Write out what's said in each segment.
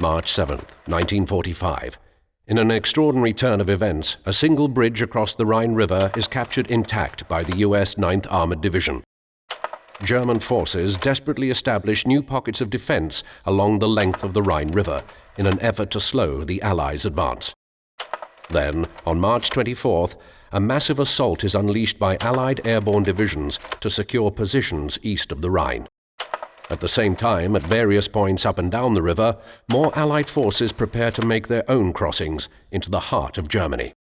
March 7, 1945. In an extraordinary turn of events, a single bridge across the Rhine River is captured intact by the US 9th Armored Division. German forces desperately establish new pockets of defense along the length of the Rhine River in an effort to slow the Allies' advance. Then, on March 24th, a massive assault is unleashed by Allied airborne divisions to secure positions east of the Rhine. At the same time, at various points up and down the river, more Allied forces prepare to make their own crossings into the heart of Germany.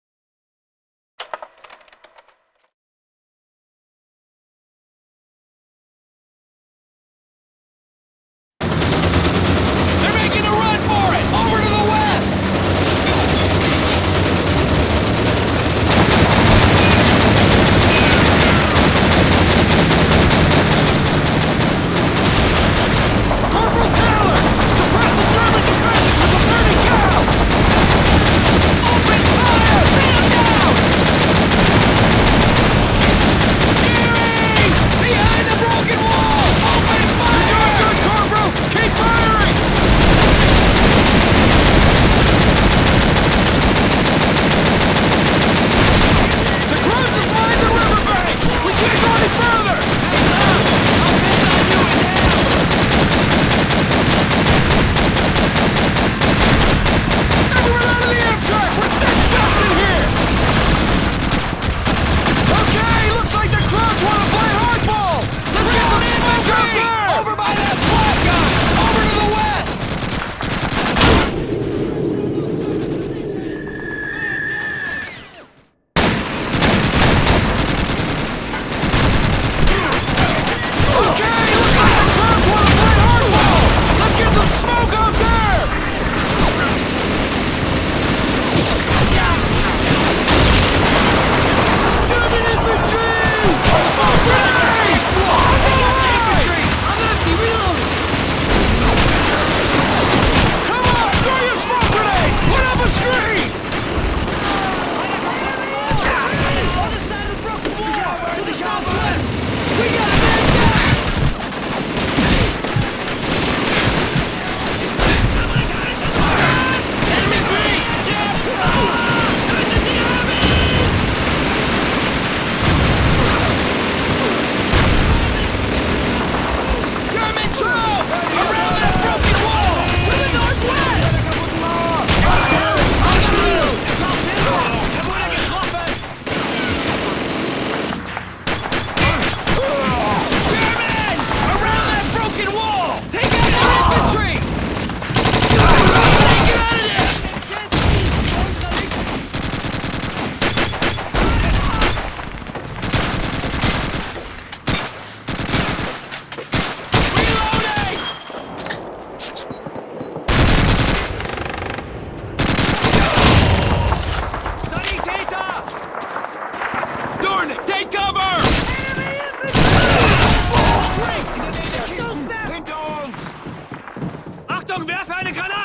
Achtung, werfe eine Granate!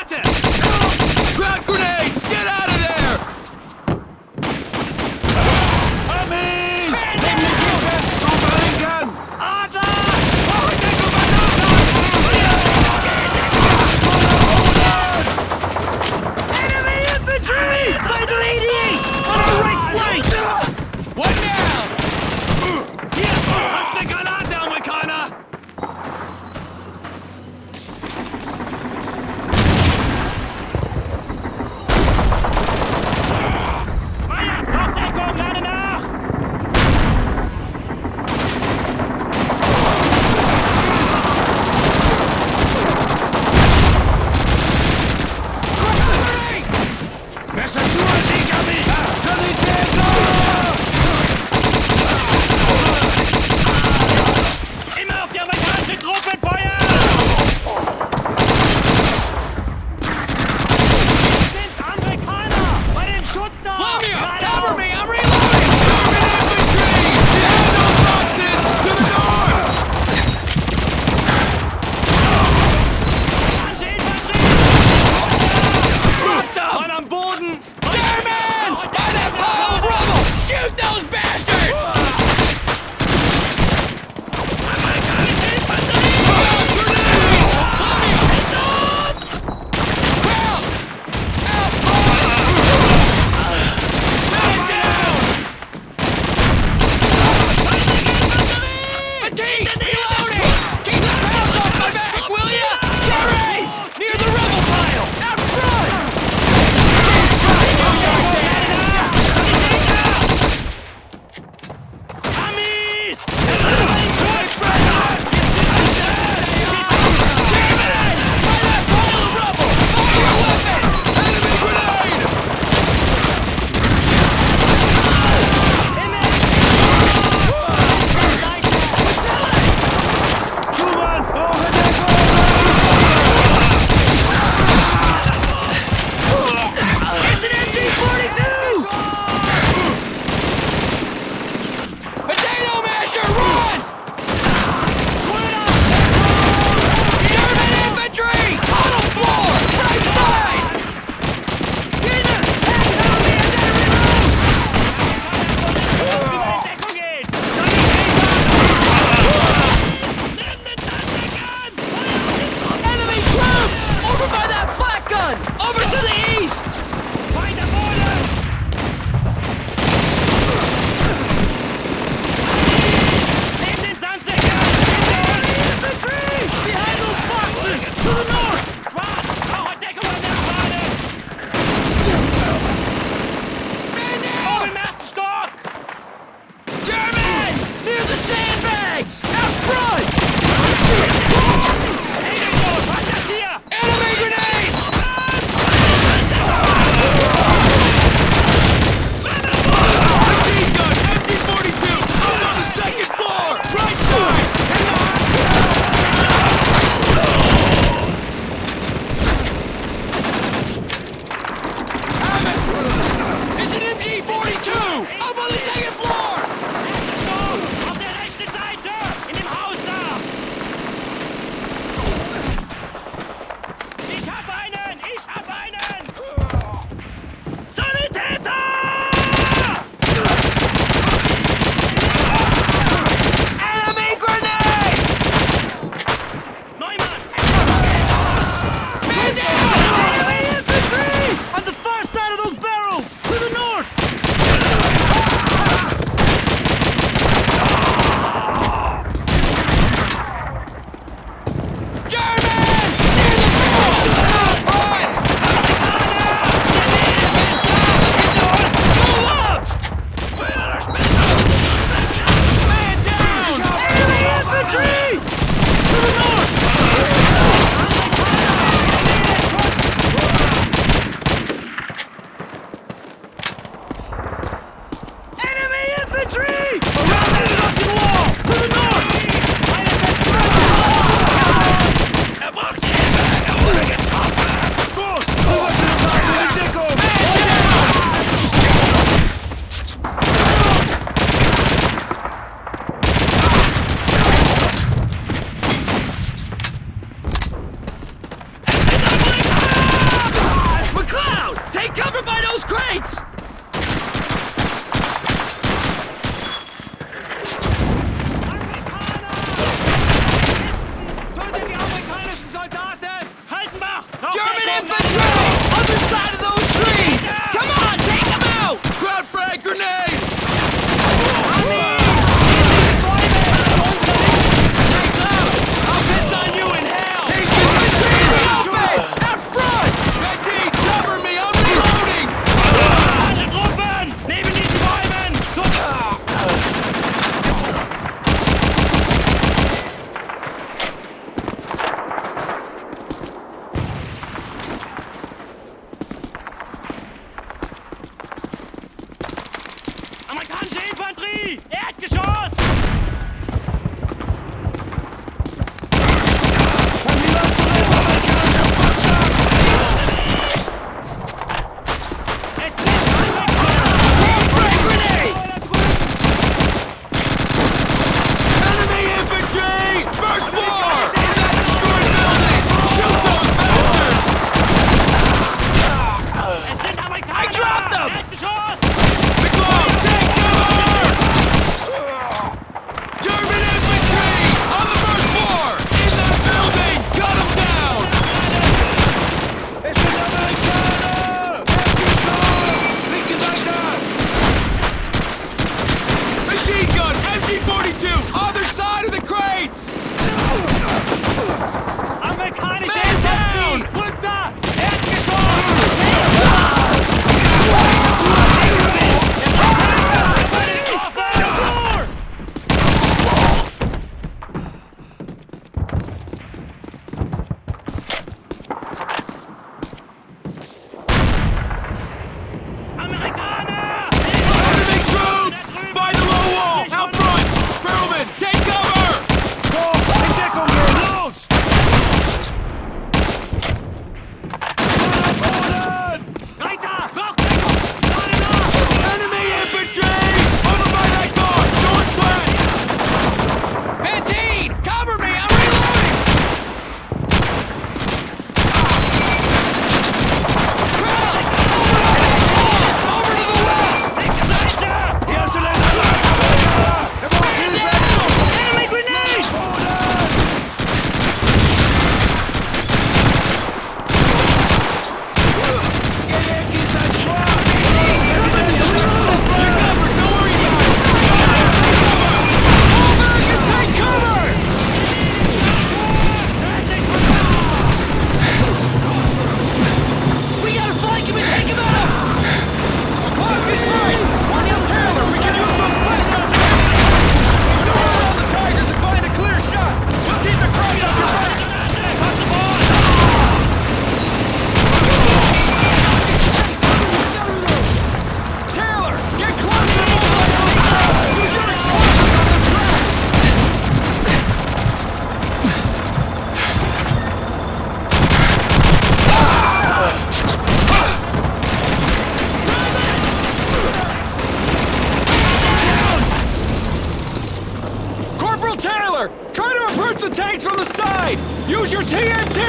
Taylor! Try to approach the tanks from the side! Use your TNT!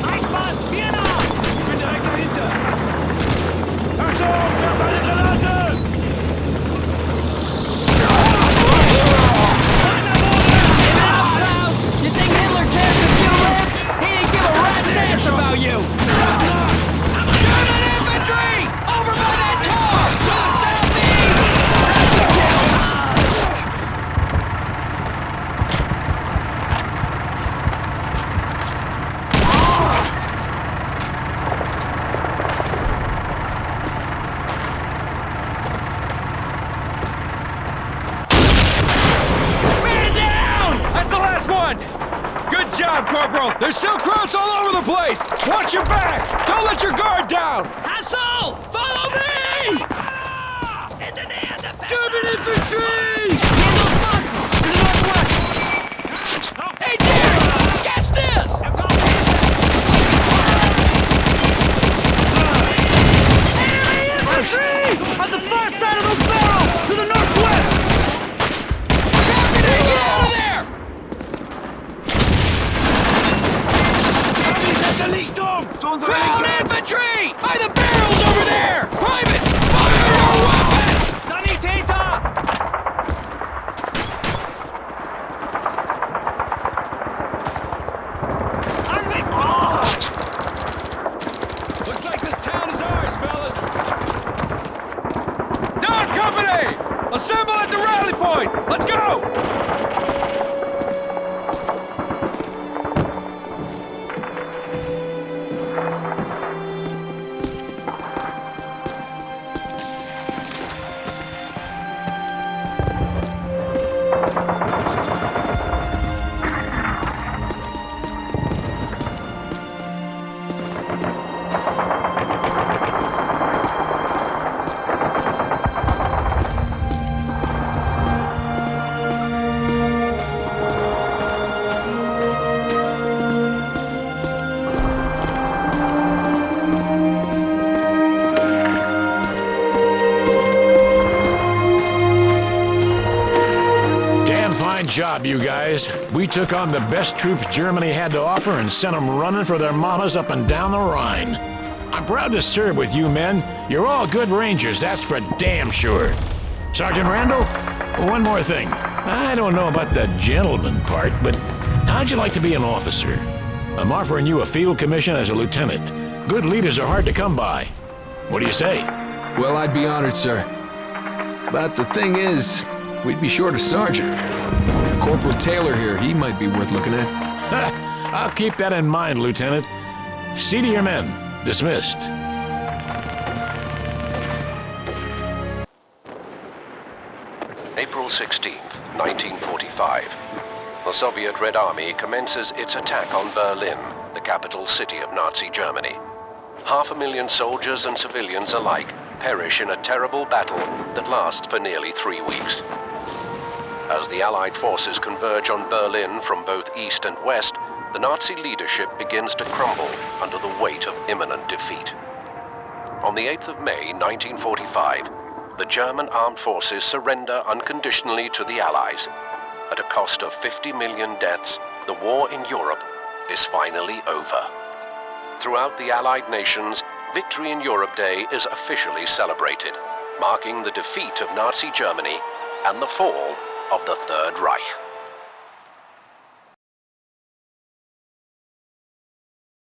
Eichmann! You think Hitler cares if you live? He give a rat's ass about you! Infantry! Job, you guys. We took on the best troops Germany had to offer and sent them running for their mamas up and down the Rhine. I'm proud to serve with you men. You're all good rangers, that's for damn sure. Sergeant Randall, one more thing. I don't know about the gentleman part, but how'd you like to be an officer? I'm offering you a field commission as a lieutenant. Good leaders are hard to come by. What do you say? Well, I'd be honored, sir. But the thing is, we'd be short a sergeant. Corporal Taylor here, he might be worth looking at. I'll keep that in mind, Lieutenant. See to your men. Dismissed. April 16, 1945. The Soviet Red Army commences its attack on Berlin, the capital city of Nazi Germany. Half a million soldiers and civilians alike perish in a terrible battle that lasts for nearly three weeks. As the Allied forces converge on Berlin from both east and west, the Nazi leadership begins to crumble under the weight of imminent defeat. On the 8th of May 1945, the German armed forces surrender unconditionally to the Allies. At a cost of 50 million deaths, the war in Europe is finally over. Throughout the Allied nations, Victory in Europe Day is officially celebrated, marking the defeat of Nazi Germany and the fall of the Third Reich.